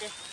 Пока.